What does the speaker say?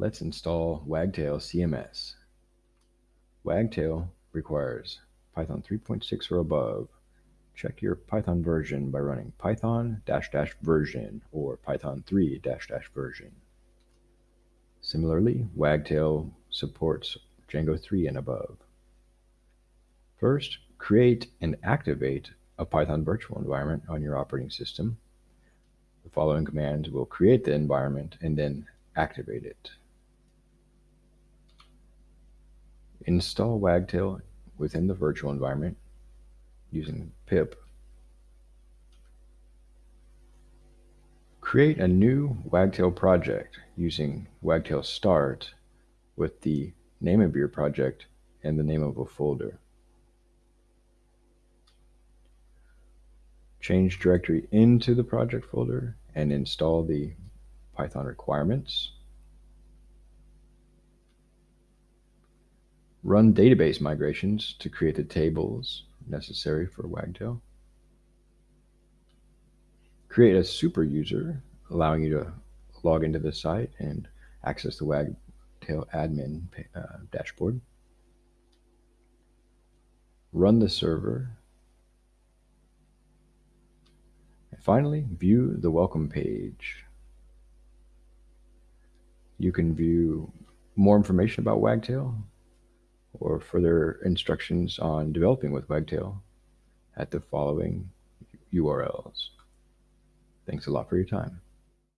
Let's install Wagtail CMS. Wagtail requires Python 3.6 or above. Check your Python version by running python dash dash version or python 3 dash dash version. Similarly, Wagtail supports Django 3 and above. First, create and activate a Python virtual environment on your operating system. The following commands will create the environment and then activate it. Install Wagtail within the virtual environment using pip. Create a new Wagtail project using Wagtail start with the name of your project and the name of a folder. Change directory into the project folder and install the Python requirements. Run database migrations to create the tables necessary for Wagtail. Create a super user, allowing you to log into the site and access the Wagtail admin uh, dashboard. Run the server. And finally, view the welcome page. You can view more information about Wagtail, or further instructions on developing with Wagtail at the following URLs. Thanks a lot for your time.